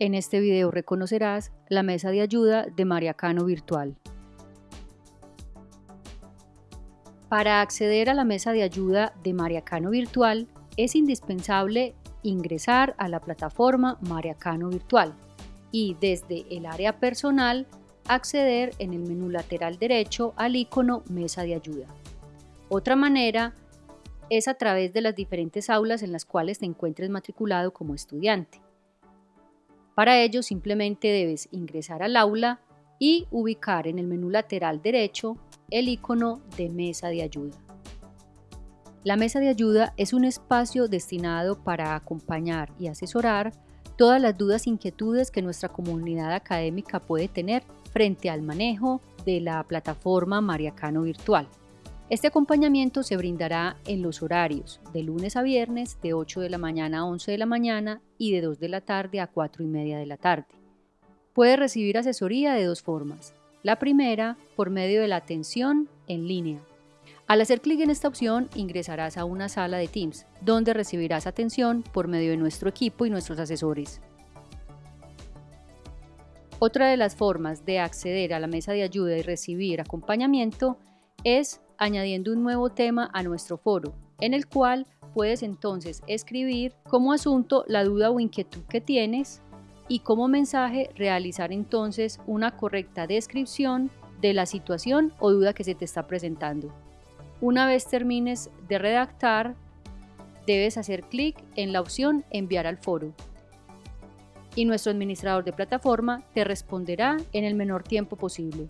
En este video reconocerás la mesa de ayuda de Mariacano Virtual. Para acceder a la mesa de ayuda de Mariacano Virtual es indispensable ingresar a la plataforma Mariacano Virtual y desde el área personal acceder en el menú lateral derecho al icono Mesa de ayuda. Otra manera es a través de las diferentes aulas en las cuales te encuentres matriculado como estudiante. Para ello simplemente debes ingresar al aula y ubicar en el menú lateral derecho el icono de mesa de ayuda. La mesa de ayuda es un espacio destinado para acompañar y asesorar todas las dudas e inquietudes que nuestra comunidad académica puede tener frente al manejo de la plataforma Mariacano Virtual. Este acompañamiento se brindará en los horarios de lunes a viernes de 8 de la mañana a 11 de la mañana y de 2 de la tarde a 4 y media de la tarde. Puede recibir asesoría de dos formas. La primera, por medio de la atención en línea. Al hacer clic en esta opción, ingresarás a una sala de Teams, donde recibirás atención por medio de nuestro equipo y nuestros asesores. Otra de las formas de acceder a la mesa de ayuda y recibir acompañamiento es añadiendo un nuevo tema a nuestro foro, en el cual puedes entonces escribir como asunto la duda o inquietud que tienes y como mensaje realizar entonces una correcta descripción de la situación o duda que se te está presentando. Una vez termines de redactar, debes hacer clic en la opción enviar al foro y nuestro administrador de plataforma te responderá en el menor tiempo posible.